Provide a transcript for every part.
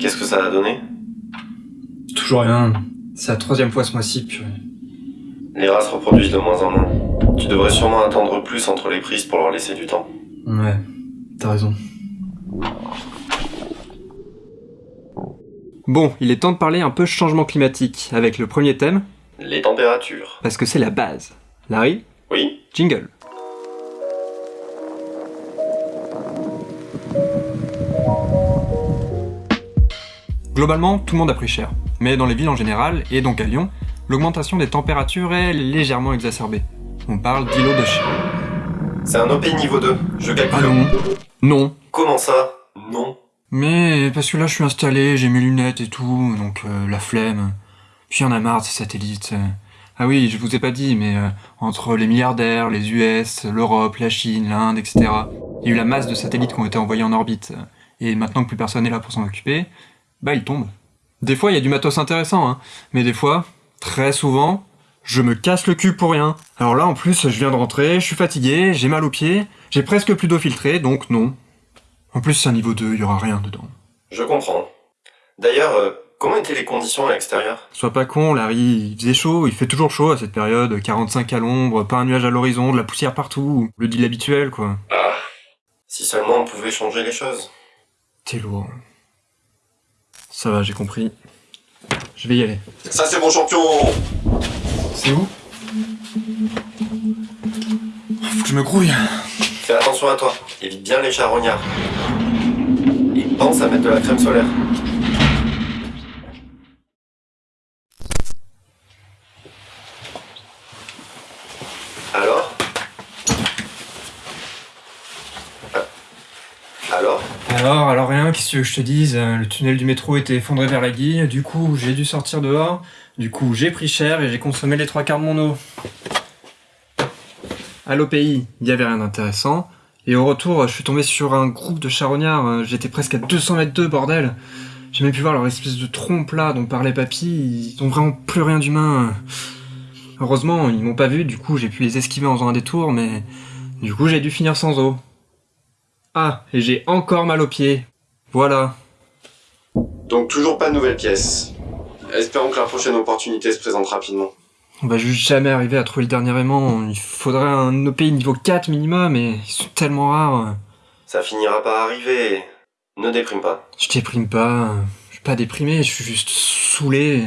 Qu'est-ce que ça a donné Toujours rien. C'est la troisième fois ce mois-ci, puis... Les rats se reproduisent de moins en moins. Tu devrais sûrement attendre plus entre les prises pour leur laisser du temps. Ouais, t'as raison. Bon, il est temps de parler un peu changement climatique, avec le premier thème, Les températures. parce que c'est la base. Larry, Oui jingle. Globalement, tout le monde a pris cher. Mais dans les villes en général, et donc à Lyon, l'augmentation des températures est légèrement exacerbée. On parle d'îlots de chien. C'est un OP niveau 2. Je calcule. Ah non Non. Comment ça? Non. Mais parce que là je suis installé, j'ai mes lunettes et tout, donc euh, la flemme. Puis y'en a marre de ces satellites. Ah oui, je vous ai pas dit, mais euh, entre les milliardaires, les US, l'Europe, la Chine, l'Inde, etc., il y a eu la masse de satellites qui ont été envoyés en orbite. Et maintenant que plus personne n'est là pour s'en occuper, bah ils tombent. Des fois il y a du matos intéressant, hein, mais des fois, très souvent, je me casse le cul pour rien. Alors là en plus, je viens de rentrer, je suis fatigué, j'ai mal aux pieds, j'ai presque plus d'eau filtrée, donc non. En plus, c'est un niveau 2, il y aura rien dedans. Je comprends. D'ailleurs, euh, comment étaient les conditions à l'extérieur? Sois pas con, Larry, il faisait chaud, il fait toujours chaud à cette période, 45 à l'ombre, pas un nuage à l'horizon, de la poussière partout, le deal habituel quoi. Ah. Si seulement on pouvait changer les choses. T'es lourd. Ça va, j'ai compris. Je vais y aller. Ça c'est mon champion C'est où? Faut que je me grouille. Fais attention à toi. Évite bien les charognards. Et pense à mettre de la crème solaire. Alors Ah. Alors Alors, alors rien, qu'est-ce je te dise euh, Le tunnel du métro était effondré vers la guille, du coup j'ai dû sortir dehors, du coup j'ai pris cher et j'ai consommé les trois quarts de mon eau. À l'OPI, il y avait rien d'intéressant, et au retour, je suis tombé sur un groupe de charognards, euh, j'étais presque à 200 mètres d'eux, bordel J'ai même pu voir leur espèce de trompe là dont parlait papy, ils ont vraiment plus rien d'humain. Heureusement, ils m'ont pas vu, du coup j'ai pu les esquiver en faisant un détour, mais du coup j'ai dû finir sans eau. Ah, et j'ai encore mal aux pieds. Voilà. Donc toujours pas de nouvelles pièces. Espérons que la prochaine opportunité se présente rapidement. On va juste jamais arriver à trouver le dernier aimant. Il faudrait un OPI niveau 4 minimum, et ils sont tellement rares. Ça finira par arriver. Ne déprime pas. Je déprime pas. Je suis pas déprimé, je suis juste saoulé.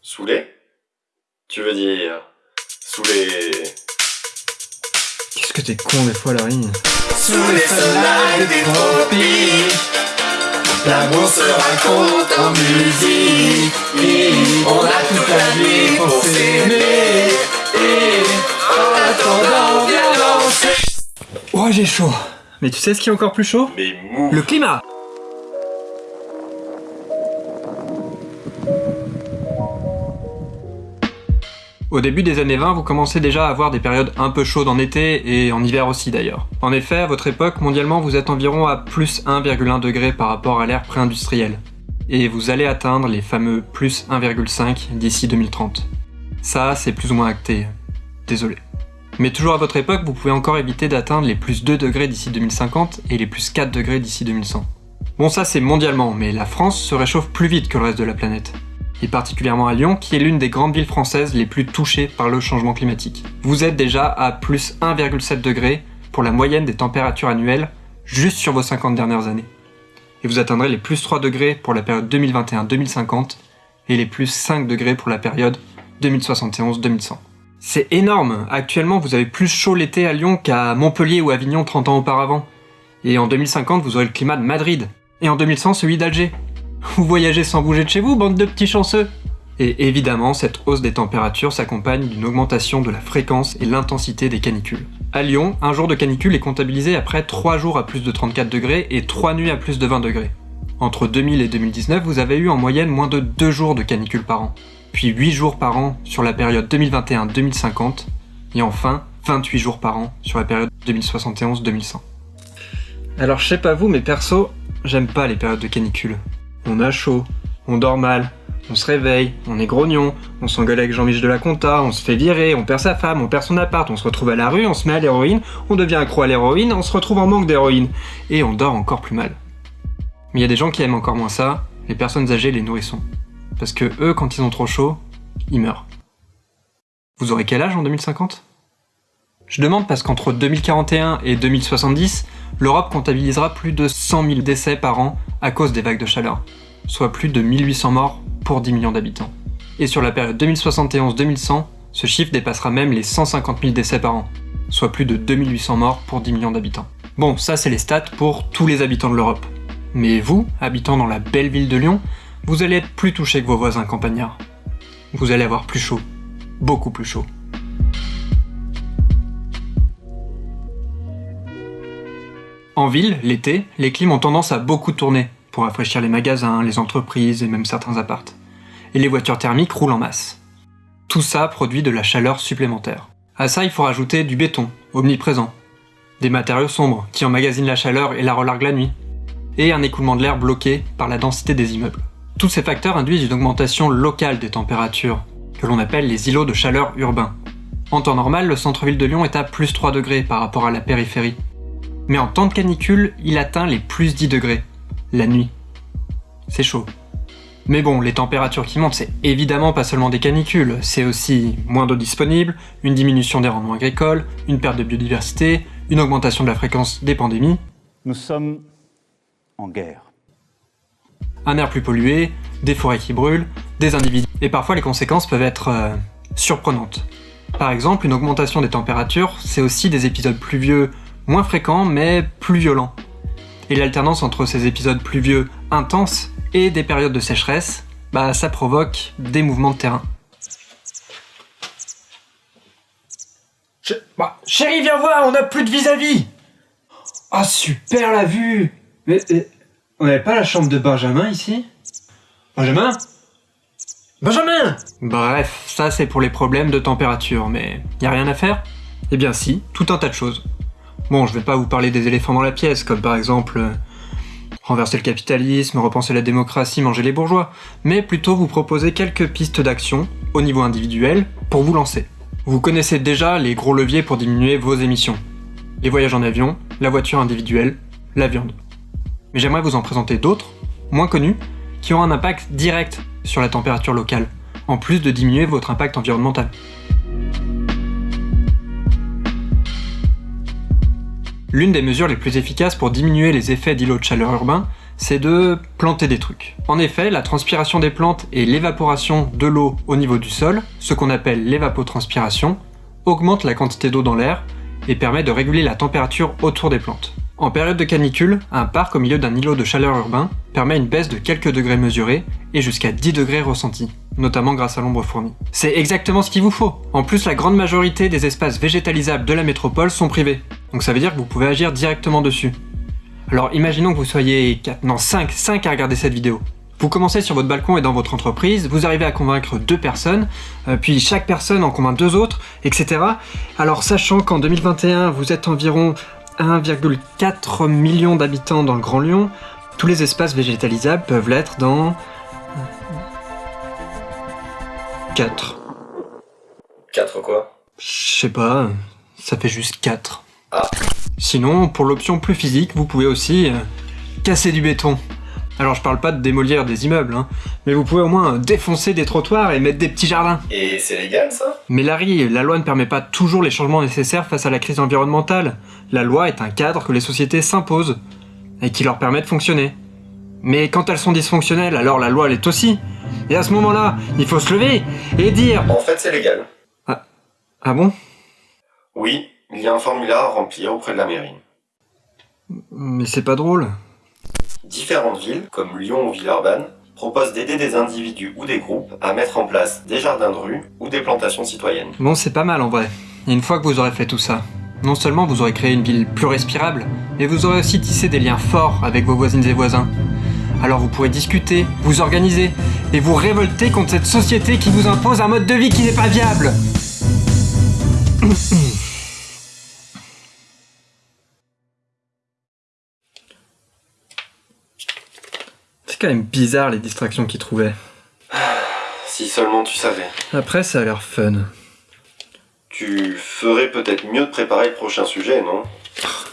Saoulé? Tu veux dire... Saoulé... Qu'est-ce que t'es con des fois, Larry? Sous les soleils des tropiques L'amour se raconte en musique. On a toute la nuit pour s'aimer. Et en attendant viens danser. Oh, j'ai chaud. Mais tu sais ce qui est encore plus chaud? Mais mou. Le climat Au début des années 20, vous commencez déjà à avoir des périodes un peu chaudes en été et en hiver aussi d'ailleurs. En effet, à votre époque, mondialement, vous êtes environ à plus 1,1 degré par rapport à l'ère pré-industrielle. Et vous allez atteindre les fameux plus 1,5 d'ici 2030. Ça, c'est plus ou moins acté. Désolé. Mais toujours à votre époque, vous pouvez encore éviter d'atteindre les plus 2 degrés d'ici 2050 et les plus 4 degrés d'ici 2100. Bon ça c'est mondialement, mais la France se réchauffe plus vite que le reste de la planète. Et particulièrement à Lyon, qui est l'une des grandes villes françaises les plus touchées par le changement climatique. Vous êtes déjà à plus 1,7 degrés pour la moyenne des températures annuelles juste sur vos 50 dernières années. Et vous atteindrez les plus 3 degrés pour la période 2021-2050 et les plus 5 degrés pour la période 2071-2100. C'est énorme Actuellement, vous avez plus chaud l'été à Lyon qu'à Montpellier ou Avignon 30 ans auparavant. Et en 2050, vous aurez le climat de Madrid. Et en 2100, celui d'Alger. Vous voyagez sans bouger de chez vous, bande de petits chanceux Et évidemment, cette hausse des températures s'accompagne d'une augmentation de la fréquence et l'intensité des canicules. À Lyon, un jour de canicule est comptabilisé après 3 jours à plus de 34 degrés et 3 nuits à plus de 20 degrés. Entre 2000 et 2019, vous avez eu en moyenne moins de 2 jours de canicule par an, puis 8 jours par an sur la période 2021-2050, et enfin 28 jours par an sur la période 2071-2100. Alors je sais pas vous, mais perso, j'aime pas les périodes de canicule. On a chaud, on dort mal, on se réveille, on est grognon, on s'engueule avec Jean-Michel de la Conta, on se fait virer, on perd sa femme, on perd son appart, on se retrouve à la rue, on se met à l'héroïne, on devient accro à l'héroïne, on se retrouve en manque d'héroïne, et on dort encore plus mal. Mais il y a des gens qui aiment encore moins ça, les personnes âgées les nourrissons. Parce que eux, quand ils ont trop chaud, ils meurent. Vous aurez quel âge en 2050 Je demande parce qu'entre 2041 et 2070, l'Europe comptabilisera plus de 100 000 décès par an à cause des vagues de chaleur, soit plus de 1800 morts pour 10 millions d'habitants. Et sur la période 2071-2100, ce chiffre dépassera même les 150 000 décès par an, soit plus de 2800 morts pour 10 millions d'habitants. Bon, ça c'est les stats pour tous les habitants de l'Europe. Mais vous, habitant dans la belle ville de Lyon, vous allez être plus touché que vos voisins campagnards. Vous allez avoir plus chaud. Beaucoup plus chaud. En ville, l'été, les clims ont tendance à beaucoup tourner, pour rafraîchir les magasins, les entreprises et même certains appartes. Et les voitures thermiques roulent en masse. Tout ça produit de la chaleur supplémentaire. À ça, il faut rajouter du béton, omniprésent, des matériaux sombres qui emmagasinent la chaleur et la relarguent la nuit, et un écoulement de l'air bloqué par la densité des immeubles. Tous ces facteurs induisent une augmentation locale des températures, que l'on appelle les îlots de chaleur urbains. En temps normal, le centre-ville de Lyon est à plus 3 degrés par rapport à la périphérie. Mais en temps de canicule, il atteint les plus 10 degrés, la nuit. C'est chaud. Mais bon, les températures qui montent, c'est évidemment pas seulement des canicules, c'est aussi moins d'eau disponible, une diminution des rendements agricoles, une perte de biodiversité, une augmentation de la fréquence des pandémies. Nous sommes en guerre. Un air plus pollué, des forêts qui brûlent, des individus. Et parfois les conséquences peuvent être euh, surprenantes. Par exemple, une augmentation des températures, c'est aussi des épisodes pluvieux moins fréquents mais plus violents. Et l'alternance entre ces épisodes pluvieux intenses et des périodes de sécheresse, bah ça provoque des mouvements de terrain. Bah, chérie, viens voir, on a plus de vis-à-vis Ah, super la vue mais, mais, on n'avait pas la chambre de Benjamin ici? Benjamin? Benjamin Bref, ça c'est pour les problèmes de température, mais y a rien à faire? Eh bien si, tout un tas de choses. Bon, je vais pas vous parler des éléphants dans la pièce, comme par exemple euh, renverser le capitalisme, repenser la démocratie, manger les bourgeois, mais plutôt vous proposer quelques pistes d'action, au niveau individuel, pour vous lancer. Vous connaissez déjà les gros leviers pour diminuer vos émissions. Les voyages en avion, la voiture individuelle, la viande. Mais j'aimerais vous en présenter d'autres, moins connus, qui ont un impact direct sur la température locale, en plus de diminuer votre impact environnemental. L'une des mesures les plus efficaces pour diminuer les effets d'îlots de chaleur urbains, c'est de planter des trucs. En effet, la transpiration des plantes et l'évaporation de l'eau au niveau du sol, ce qu'on appelle l'évapotranspiration, augmente la quantité d'eau dans l'air et permet de réguler la température autour des plantes. En période de canicule, un parc au milieu d'un îlot de chaleur urbain permet une baisse de quelques degrés mesurés et jusqu'à 10 degrés ressentis, notamment grâce à l'ombre fournie. C'est exactement ce qu'il vous faut En plus, la grande majorité des espaces végétalisables de la métropole sont privés, donc ça veut dire que vous pouvez agir directement dessus. Alors imaginons que vous soyez 4, non 5, 5 à regarder cette vidéo. Vous commencez sur votre balcon et dans votre entreprise, vous arrivez à convaincre deux personnes, euh, puis chaque personne en convainc deux autres, etc. Alors sachant qu'en 2021, vous êtes environ 1,4 million d'habitants dans le Grand Lyon, tous les espaces végétalisables peuvent l'être dans... 4. 4 quoi? Je sais pas, ça fait juste 4. Ah. Sinon, pour l'option plus physique, vous pouvez aussi euh, casser du béton. Alors je parle pas de démolir des immeubles, hein, mais vous pouvez au moins défoncer des trottoirs et mettre des petits jardins. Et c'est légal ça? Mais Larry, la loi ne permet pas toujours les changements nécessaires face à la crise environnementale. La loi est un cadre que les sociétés s'imposent, et qui leur permet de fonctionner. Mais quand elles sont dysfonctionnelles, alors la loi l'est aussi. Et à ce moment-là, il faut se lever et dire... En fait c'est légal. Ah bon? Oui, il y a un formulaire à remplir auprès de la mairie. Mais c'est pas drôle. Différentes villes, comme Lyon ou Villeurbanne, proposent d'aider des individus ou des groupes à mettre en place des jardins de rue ou des plantations citoyennes. Bon, c'est pas mal en vrai. Et une fois que vous aurez fait tout ça, non seulement vous aurez créé une ville plus respirable, mais vous aurez aussi tissé des liens forts avec vos voisines et voisins. Alors vous pourrez discuter, vous organiser, et vous révolter contre cette société qui vous impose un mode de vie qui n'est pas viable. C'est quand même bizarre les distractions qu'il trouvait. Si seulement tu savais. Après, ça a l'air fun tu ferais peut-être mieux de préparer le prochain sujet, non?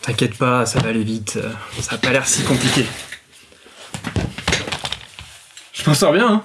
T'inquiète pas, ça va aller vite. Ça a pas l'air si compliqué. Je m'en sors bien, hein?